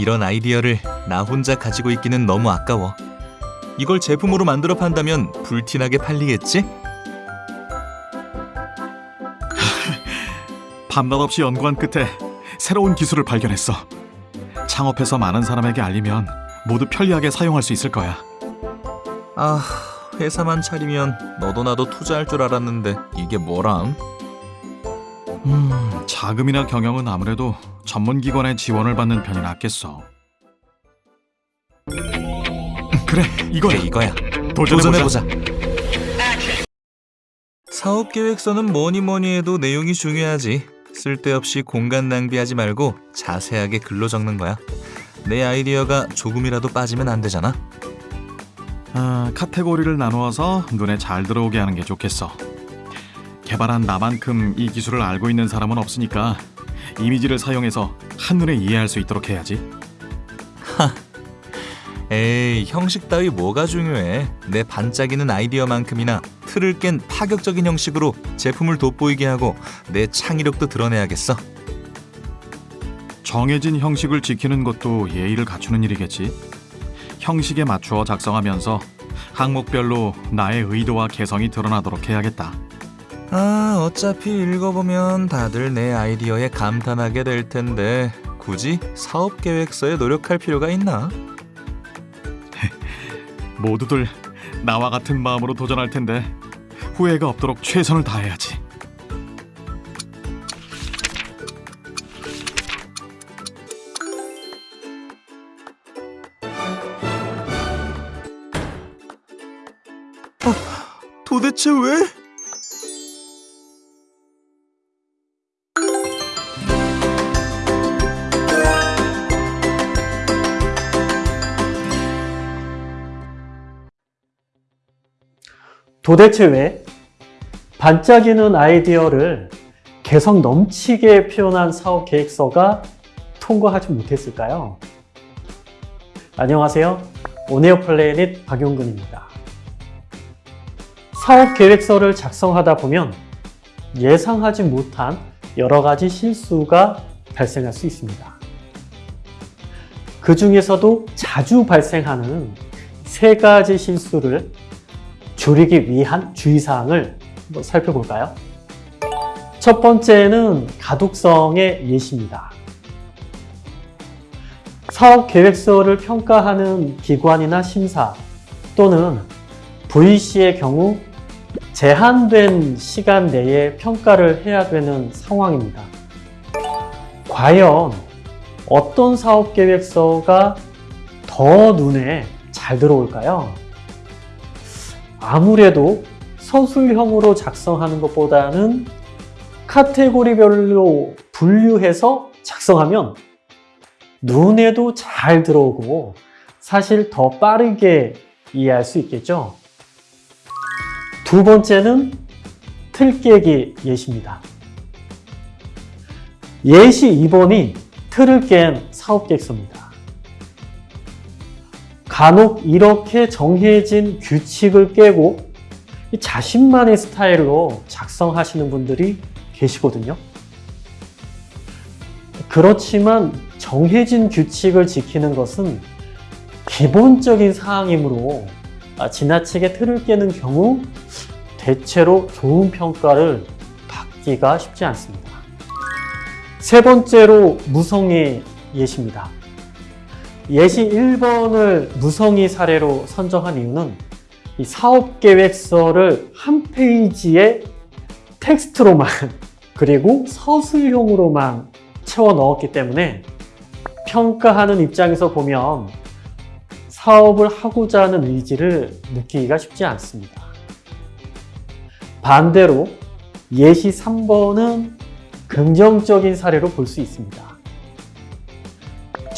이런 아이디어를 나 혼자 가지고 있기는 너무 아까워. 이걸 제품으로 만들어 판다면 불티나게 팔리겠지? 밤낮 없이 연구한 끝에 새로운 기술을 발견했어. 창업해서 많은 사람에게 알리면 모두 편리하게 사용할 수 있을 거야. 아, 회사만 차리면 너도 나도 투자할 줄 알았는데 이게 뭐람? 음, 자금이나 경영은 아무래도 전문 기관의 지원을 받는 편이 낫겠어. 그래, 이거야. 그래 이거야. 도전해보자. 도전해보자. 사업 계획서는 뭐니 뭐니 해도 내용이 중요하지. 쓸데없이 공간 낭비하지 말고 자세하게 글로 적는 거야. 내 아이디어가 조금이라도 빠지면 안 되잖아. 아, 카테고리를 나누어서 눈에 잘 들어오게 하는 게 좋겠어. 개발한 나만큼 이 기술을 알고 있는 사람은 없으니까 이미지를 사용해서 한눈에 이해할 수 있도록 해야지. 에이, 형식 따위 뭐가 중요해. 내 반짝이는 아이디어만큼이나 틀을 깬 파격적인 형식으로 제품을 돋보이게 하고 내 창의력도 드러내야겠어. 정해진 형식을 지키는 것도 예의를 갖추는 일이겠지. 형식에 맞추어 작성하면서 항목별로 나의 의도와 개성이 드러나도록 해야겠다. 아, 어차피 읽어보면 다들 내 아이디어에 감탄하게 될 텐데 굳이 사업 계획서에 노력할 필요가 있나? 모두들 나와 같은 마음으로 도전할 텐데 후회가 없도록 최선을 다해야지. 도대체 왜? 도대체 왜 반짝이는 아이디어를 개성 넘치게 표현한 사업 계획서가 통과하지 못했을까요? 안녕하세요. 오네어 플래닛 박용근입니다. 사업 계획서를 작성하다 보면 예상하지 못한 여러 가지 실수가 발생할 수 있습니다. 그 중에서도 자주 발생하는 세 가지 실수를 줄이기 위한 주의사항을 한번 살펴볼까요? 첫 번째는 가독성의 예시입니다. 사업 계획서를 평가하는 기관이나 심사 또는 VC의 경우 제한된 시간 내에 평가를 해야 되는 상황입니다. 과연 어떤 사업 계획서가 더 눈에 잘 들어올까요? 아무래도 서술형으로 작성하는 것보다는 카테고리별로 분류해서 작성하면 눈에도 잘 들어오고 사실 더 빠르게 이해할 수 있겠죠. 두 번째는 틀 깨기 예시입니다. 예시 2번이 틀을 깬 사업 계획서입니다. 간혹 이렇게 정해진 규칙을 깨고 자신만의 스타일로 작성하시는 분들이 계시거든요. 그렇지만 정해진 규칙을 지키는 것은 기본적인 사항이므로 지나치게 틀을 깨는 경우 대체로 좋은 평가를 받기가 쉽지 않습니다. 세 번째로 무성의 예시입니다. 예시 1번을 무성의 사례로 선정한 이유는 이 사업계획서를 한 페이지에 텍스트로만 그리고 서술형으로만 채워 넣었기 때문에 평가하는 입장에서 보면 사업을 하고자 하는 의지를 느끼기가 쉽지 않습니다. 반대로 예시 3번은 긍정적인 사례로 볼 수 있습니다.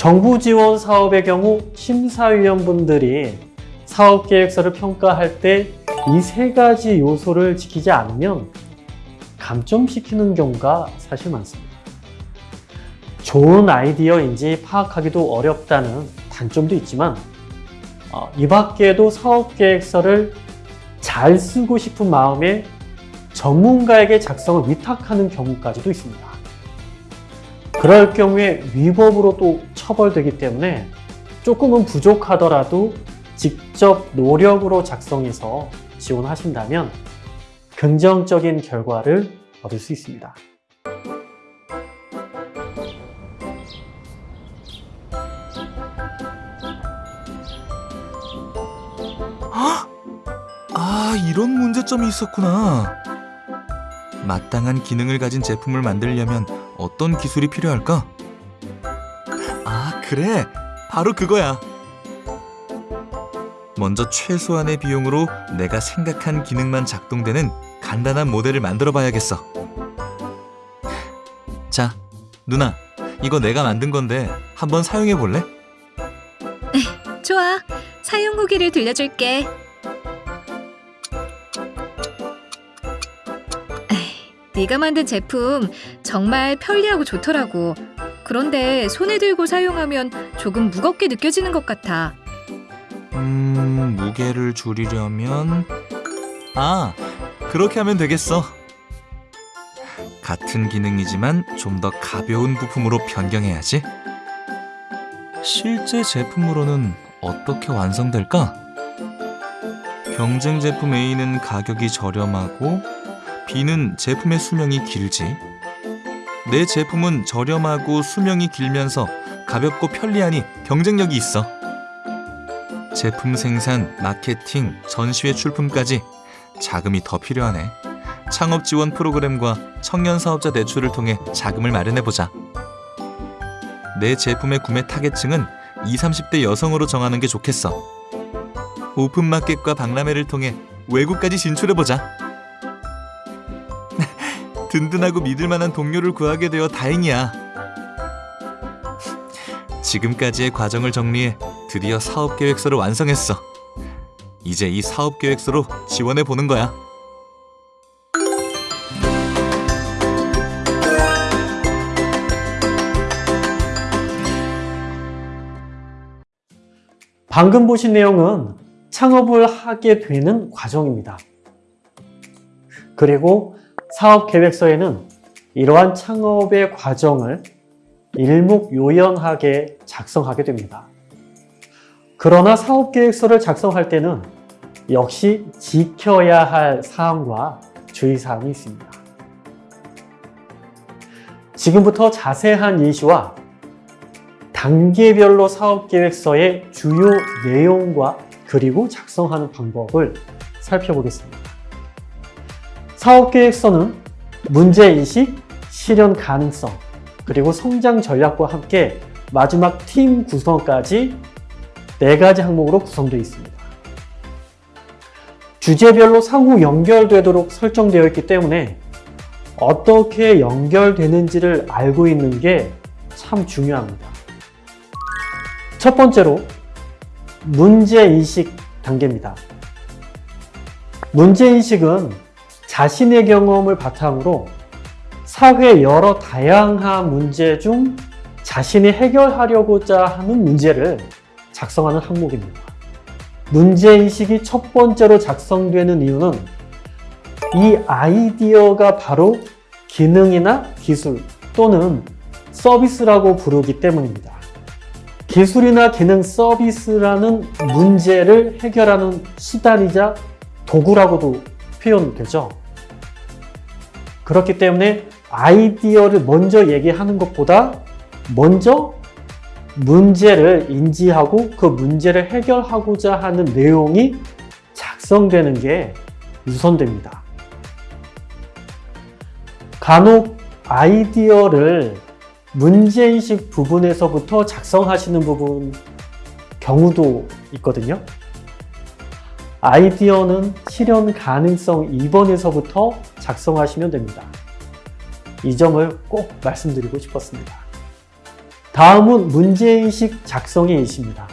정부 지원 사업의 경우 심사위원분들이 사업계획서를 평가할 때 이 세 가지 요소를 지키지 않으면 감점시키는 경우가 사실 많습니다. 좋은 아이디어인지 파악하기도 어렵다는 단점도 있지만 어, 이 밖에도 사업계획서를 잘 쓰고 싶은 마음에 전문가에게 작성을 위탁하는 경우까지도 있습니다. 그럴 경우에 위법으로 또 처벌되기 때문에 조금은 부족하더라도 직접 노력으로 작성해서 지원하신다면 긍정적인 결과를 얻을 수 있습니다. 아, 이런 문제점이 있었구나. 마땅한 기능을 가진 제품을 만들려면 어떤 기술이 필요할까? 아, 그래. 바로 그거야. 먼저 최소한의 비용으로 내가 생각한 기능만 작동되는 간단한 모델을 만들어 봐야겠어. 자, 누나. 이거 내가 만든 건데 한번 사용해 볼래? 좋아. 사용 후기를 들려줄게. 네가 만든 제품 정말 편리하고 좋더라고. 그런데 손에 들고 사용하면 조금 무겁게 느껴지는 것 같아. 음, 무게를 줄이려면 아, 그렇게 하면 되겠어. 같은 기능이지만 좀 더 가벼운 부품으로 변경해야지. 실제 제품으로는 어떻게 완성될까? 경쟁 제품 A는 가격이 저렴하고 B는 제품의 수명이 길지. 내 제품은 저렴하고 수명이 길면서 가볍고 편리하니 경쟁력이 있어. 제품 생산, 마케팅, 전시회 출품까지 자금이 더 필요하네. 창업 지원 프로그램과 청년 사업자 대출을 통해 자금을 마련해 보자. 내 제품의 구매 타겟층은 20, 30대 여성으로 정하는 게 좋겠어. 오픈 마켓과 박람회를 통해 외국까지 진출해 보자. 든든하고 믿을 만한 동료를 구하게 되어 다행이야. 지금까지의 과정을 정리해 드디어 사업 계획서를 완성했어. 이제 이 사업 계획서로 지원해 보는 거야. 방금 보신 내용은 창업을 하게 되는 과정입니다. 그리고 사업 계획서에는 이러한 창업의 과정을 일목요연하게 작성하게 됩니다. 그러나 사업 계획서를 작성할 때는 역시 지켜야 할 사항과 주의사항이 있습니다. 지금부터 자세한 예시와 단계별로 사업 계획서의 주요 내용과 그리고 작성하는 방법을 살펴보겠습니다. 사업 계획서는 문제인식, 실현 가능성, 그리고 성장 전략과 함께 마지막 팀 구성까지 네 가지 항목으로 구성되어 있습니다. 주제별로 상호 연결되도록 설정되어 있기 때문에 어떻게 연결되는지를 알고 있는 게 참 중요합니다. 첫 번째로 문제인식 단계입니다. 문제인식은 자신의 경험을 바탕으로 사회 여러 다양한 문제 중 자신이 해결하려고자 하는 문제를 작성하는 항목입니다. 문제인식이 첫 번째로 작성되는 이유는 이 아이디어가 바로 기능이나 기술 또는 서비스라고 부르기 때문입니다. 기술이나 기능 서비스라는 문제를 해결하는 수단이자 도구라고도 표현되죠. 그렇기 때문에 아이디어를 먼저 얘기하는 것보다 먼저 문제를 인지하고 그 문제를 해결하고자 하는 내용이 작성되는 게 우선됩니다. 간혹 아이디어를 문제인식 부분에서부터 작성하시는 부분 경우도 있거든요. 아이디어는 실현 가능성 2번에서부터 작성하시면 됩니다. 이 점을 꼭 말씀드리고 싶었습니다. 다음은 문제인식 작성의 예시입니다.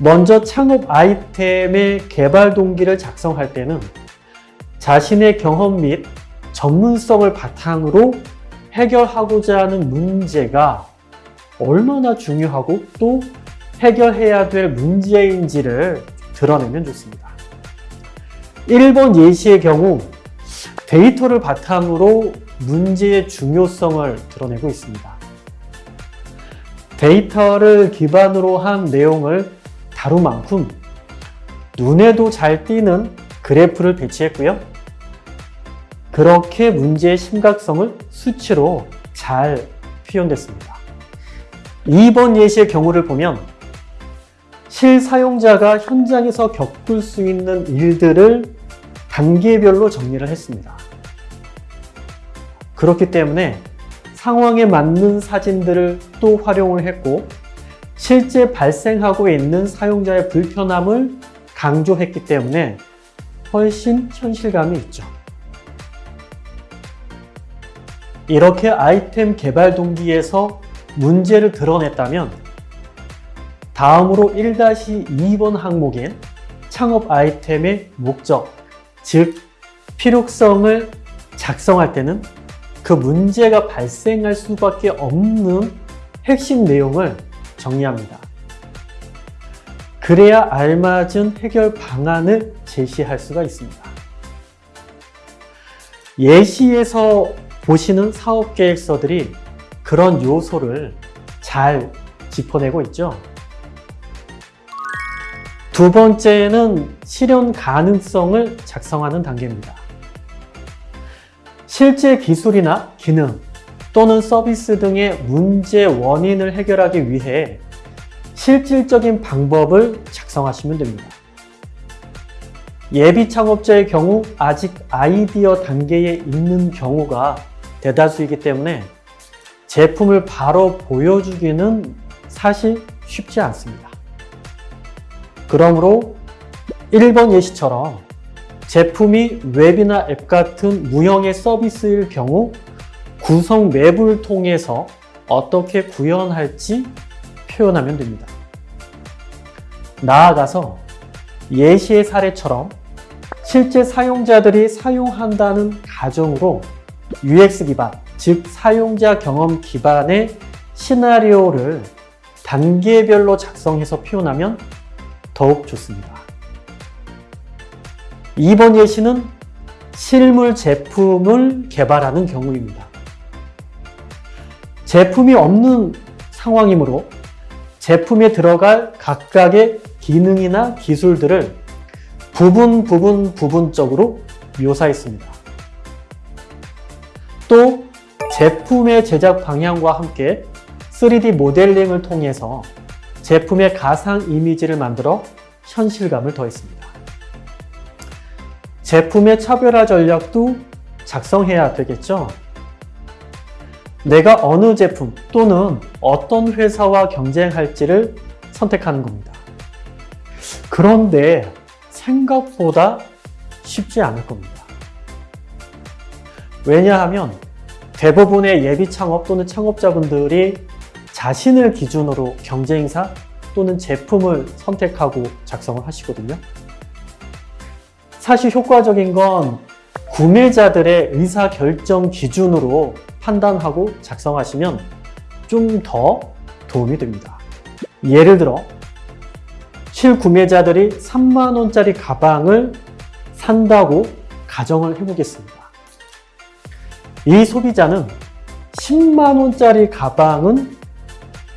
먼저 창업 아이템의 개발 동기를 작성할 때는 자신의 경험 및 전문성을 바탕으로 해결하고자 하는 문제가 얼마나 중요하고 또 해결해야 될 문제인지를 드러내면 좋습니다. 1번 예시의 경우 데이터를 바탕으로 문제의 중요성을 드러내고 있습니다. 데이터를 기반으로 한 내용을 다룬 만큼 눈에도 잘 띄는 그래프를 배치했고요. 그렇게 문제의 심각성을 수치로 잘 표현됐습니다. 2번 예시의 경우를 보면 실사용자가 현장에서 겪을 수 있는 일들을 단계별로 정리를 했습니다. 그렇기 때문에 상황에 맞는 사진들을 또 활용을 했고 실제 발생하고 있는 사용자의 불편함을 강조했기 때문에 훨씬 현실감이 있죠. 이렇게 아이템 개발 동기에서 문제를 드러냈다면 다음으로 1-2번 항목인 창업 아이템의 목적, 즉 필요성을 작성할 때는 그 문제가 발생할 수밖에 없는 핵심 내용을 정리합니다. 그래야 알맞은 해결 방안을 제시할 수가 있습니다. 예시에서 보시는 사업 계획서들이 그런 요소를 잘 짚어내고 있죠. 두 번째는 실현 가능성을 작성하는 단계입니다. 실제 기술이나 기능 또는 서비스 등의 문제 원인을 해결하기 위해 실질적인 방법을 작성하시면 됩니다. 예비 창업자의 경우 아직 아이디어 단계에 있는 경우가 대다수이기 때문에 제품을 바로 보여주기는 사실 쉽지 않습니다. 그러므로 1번 예시처럼 제품이 웹이나 앱 같은 무형의 서비스일 경우 구성 맵을 통해서 어떻게 구현할지 표현하면 됩니다. 나아가서 예시의 사례처럼 실제 사용자들이 사용한다는 가정으로 UX 기반, 즉 사용자 경험 기반의 시나리오를 단계별로 작성해서 표현하면 더욱 좋습니다. 2번 예시는 실물 제품을 개발하는 경우입니다. 제품이 없는 상황이므로 제품에 들어갈 각각의 기능이나 기술들을 부분 부분 부분적으로 묘사했습니다. 또 제품의 제작 방향과 함께 3D 모델링을 통해서 제품의 가상 이미지를 만들어 현실감을 더했습니다. 제품의 차별화 전략도 작성해야 되겠죠? 내가 어느 제품 또는 어떤 회사와 경쟁할지를 선택하는 겁니다. 그런데 생각보다 쉽지 않을 겁니다. 왜냐하면 대부분의 예비 창업 또는 창업자분들이 자신을 기준으로 경쟁사 또는 제품을 선택하고 작성을 하시거든요. 사실 효과적인 건 구매자들의 의사 결정 기준으로 판단하고 작성하시면 좀 더 도움이 됩니다. 예를 들어 실구매자들이 3만원짜리 가방을 산다고 가정을 해보겠습니다. 이 소비자는 10만원짜리 가방은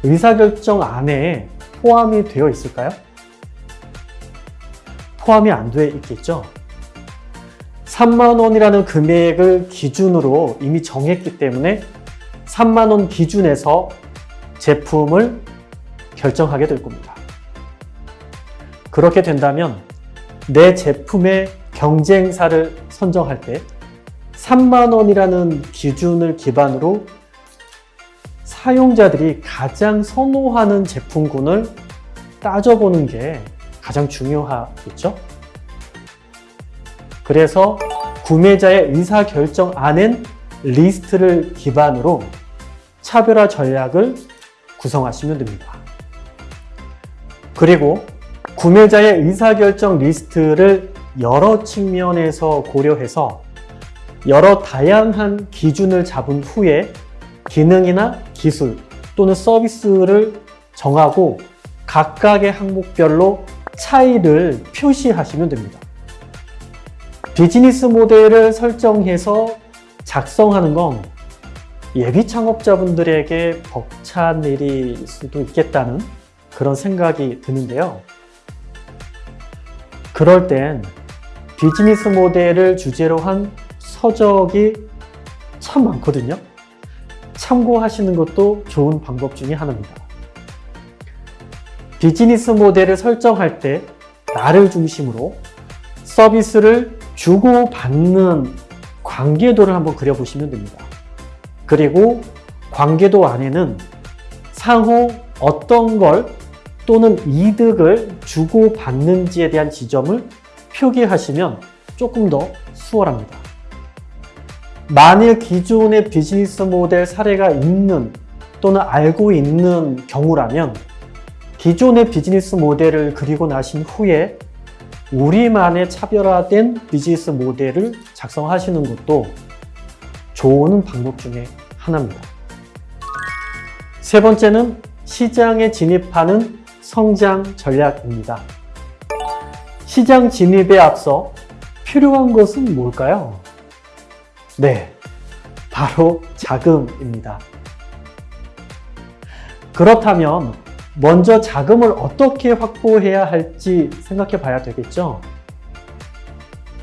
의사결정 안에 포함이 되어 있을까요? 포함이 안 되어 있겠죠? 3만 원이라는 금액을 기준으로 이미 정했기 때문에 3만 원 기준에서 제품을 결정하게 될 겁니다. 그렇게 된다면 내 제품의 경쟁사를 선정할 때 3만 원이라는 기준을 기반으로 사용자들이 가장 선호하는 제품군을 따져보는 게 가장 중요하겠죠? 그래서 구매자의 의사결정 안엔 리스트를 기반으로 차별화 전략을 구성하시면 됩니다. 그리고 구매자의 의사결정 리스트를 여러 측면에서 고려해서 여러 다양한 기준을 잡은 후에 기능이나 기술 또는 서비스를 정하고 각각의 항목별로 차이를 표시하시면 됩니다. 비즈니스 모델을 설정해서 작성하는 건 예비 창업자분들에게 벅찬 일일 수도 있겠다는 그런 생각이 드는데요. 그럴 땐 비즈니스 모델을 주제로 한 서적이 참 많거든요. 참고하시는 것도 좋은 방법 중에 하나입니다. 비즈니스 모델을 설정할 때 나를 중심으로 서비스를 주고받는 관계도를 한번 그려보시면 됩니다. 그리고 관계도 안에는 상호 어떤 걸 또는 이득을 주고받는지에 대한 지점을 표기하시면 조금 더 수월합니다. 만일 기존의 비즈니스 모델 사례가 있는 또는 알고 있는 경우라면 기존의 비즈니스 모델을 그리고 나신 후에 우리만의 차별화된 비즈니스 모델을 작성하시는 것도 좋은 방법 중에 하나입니다. 세 번째는 시장에 진입하는 성장 전략입니다. 시장 진입에 앞서 필요한 것은 뭘까요? 네, 바로 자금입니다. 그렇다면 먼저 자금을 어떻게 확보해야 할지 생각해 봐야 되겠죠.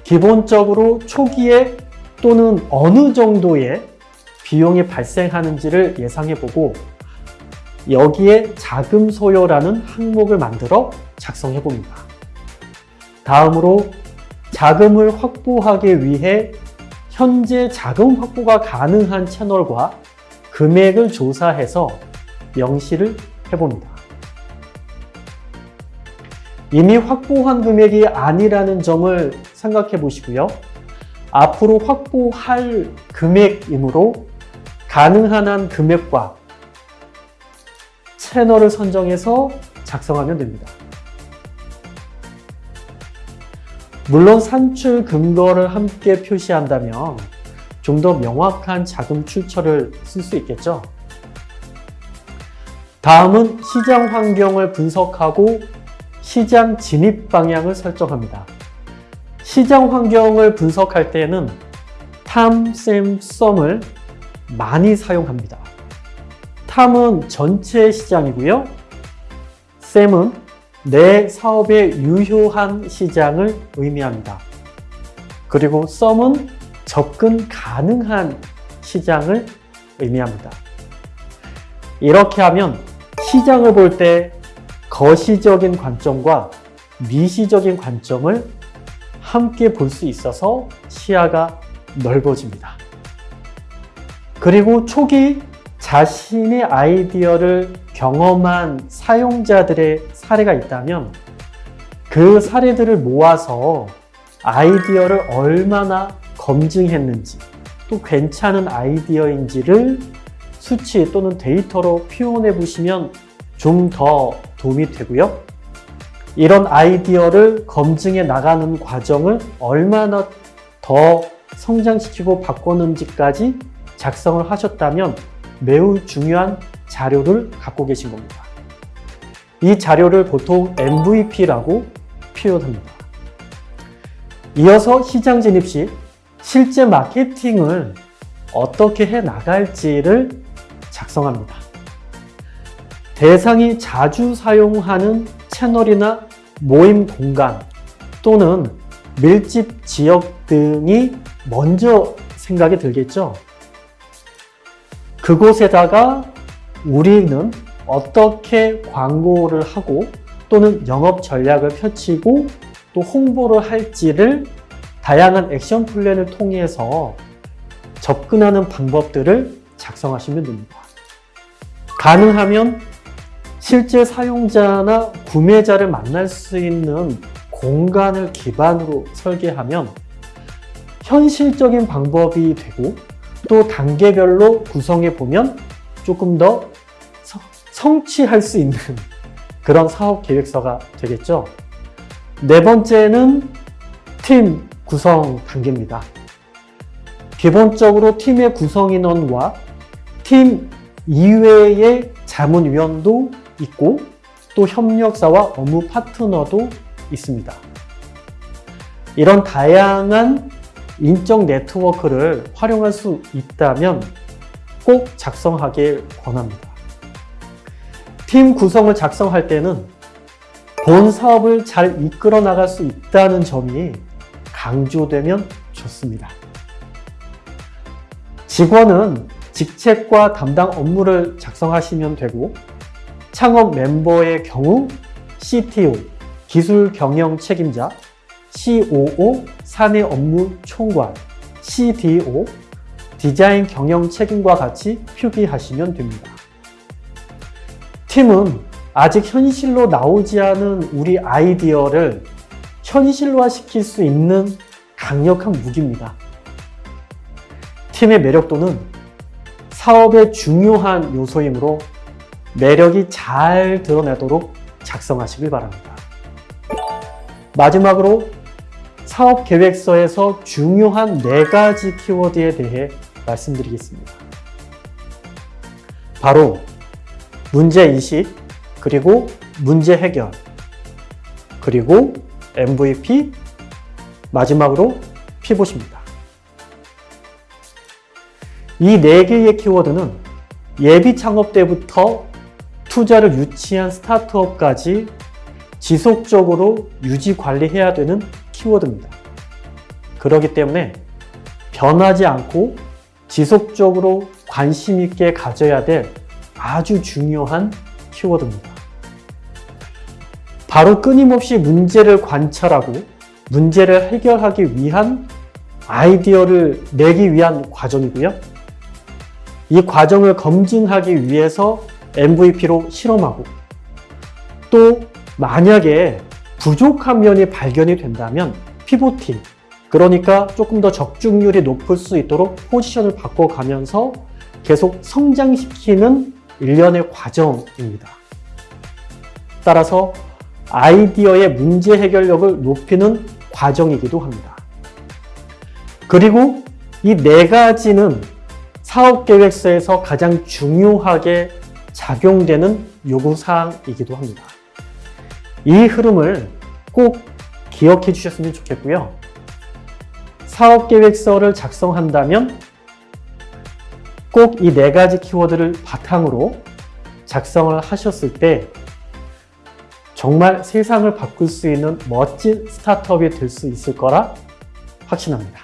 기본적으로 초기에 또는 어느 정도의 비용이 발생하는지를 예상해 보고 여기에 자금 소요라는 항목을 만들어 작성해 봅니다. 다음으로 자금을 확보하기 위해 현재 자금 확보가 가능한 채널과 금액을 조사해서 명시를 해봅니다. 이미 확보한 금액이 아니라는 점을 생각해 보시고요. 앞으로 확보할 금액이므로 가능한 한 금액과 채널을 선정해서 작성하면 됩니다. 물론 산출 근거를 함께 표시한다면 좀 더 명확한 자금 출처를 쓸 수 있겠죠. 다음은 시장 환경을 분석하고 시장 진입 방향을 설정합니다. 시장 환경을 분석할 때는 탐, 셈, 썸을 많이 사용합니다. 탐은 전체 시장이고요. 셈은 내 사업에 유효한 시장을 의미합니다. 그리고 썸은 접근 가능한 시장을 의미합니다. 이렇게 하면 시장을 볼 때 거시적인 관점과 미시적인 관점을 함께 볼 수 있어서 시야가 넓어집니다. 그리고 초기 자신의 아이디어를 경험한 사용자들의 사례가 있다면 그 사례들을 모아서 아이디어를 얼마나 검증했는지 또 괜찮은 아이디어인지를 수치 또는 데이터로 표현해 보시면 좀 더 도움이 되고요. 이런 아이디어를 검증해 나가는 과정을 얼마나 더 성장시키고 바꿨는지까지 작성을 하셨다면 매우 중요한 자료를 갖고 계신 겁니다. 이 자료를 보통 MVP라고 표현합니다. 이어서 시장 진입 시 실제 마케팅을 어떻게 해 나갈지를 작성합니다. 대상이 자주 사용하는 채널이나 모임 공간 또는 밀집 지역 등이 먼저 생각이 들겠죠. 그곳에다가 우리는 어떻게 광고를 하고 또는 영업 전략을 펼치고 또 홍보를 할지를 다양한 액션 플랜을 통해서 접근하는 방법들을 작성하시면 됩니다. 가능하면 실제 사용자나 구매자를 만날 수 있는 공간을 기반으로 설계하면 현실적인 방법이 되고 또 단계별로 구성해 보면 조금 더 서- 성취할 수 있는 그런 사업 계획서가 되겠죠. 네 번째는 팀 구성 단계입니다. 기본적으로 팀의 구성 인원과 팀 이외의 자문위원도 있고 또 협력사와 업무 파트너도 있습니다. 이런 다양한 인적 네트워크를 활용할 수 있다면 꼭 작성하길 권합니다. 팀 구성을 작성할 때는 본 사업을 잘 이끌어 나갈 수 있다는 점이 강조되면 좋습니다. 직원은 직책과 담당 업무를 작성하시면 되고 창업 멤버의 경우 CTO, 기술 경영 책임자, COO, 사내 업무 총괄, CDO, 디자인 경영 책임과 같이 표기하시면 됩니다. 팀은 아직 현실로 나오지 않은 우리 아이디어를 현실화 시킬 수 있는 강력한 무기입니다. 팀의 매력도는 사업의 중요한 요소이므로 매력이 잘 드러나도록 작성하시길 바랍니다. 마지막으로 사업 계획서에서 중요한 네 가지 키워드에 대해 말씀드리겠습니다. 바로 문제인식, 그리고 문제 해결, 그리고 MVP, 마지막으로 피봇입니다. 이 네 개의 키워드는 예비 창업 때부터 투자를 유치한 스타트업까지 지속적으로 유지 관리해야 되는 키워드입니다. 그렇기 때문에 변하지 않고 지속적으로 관심 있게 가져야 될 아주 중요한 키워드입니다. 바로 끊임없이 문제를 관찰하고 문제를 해결하기 위한 아이디어를 내기 위한 과정이고요. 이 과정을 검증하기 위해서 MVP로 실험하고 또 만약에 부족한 면이 발견이 된다면 피보팅 그러니까 조금 더 적중률이 높을 수 있도록 포지션을 바꿔가면서 계속 성장시키는 일련의 과정입니다. 따라서 아이디어의 문제 해결력을 높이는 과정이기도 합니다. 그리고 이 네 가지는 사업 계획서에서 가장 중요하게 작용되는 요구사항이기도 합니다. 이 흐름을 꼭 기억해 주셨으면 좋겠고요. 사업 계획서를 작성한다면 꼭 이 네 가지 키워드를 바탕으로 작성을 하셨을 때 정말 세상을 바꿀 수 있는 멋진 스타트업이 될 수 있을 거라 확신합니다.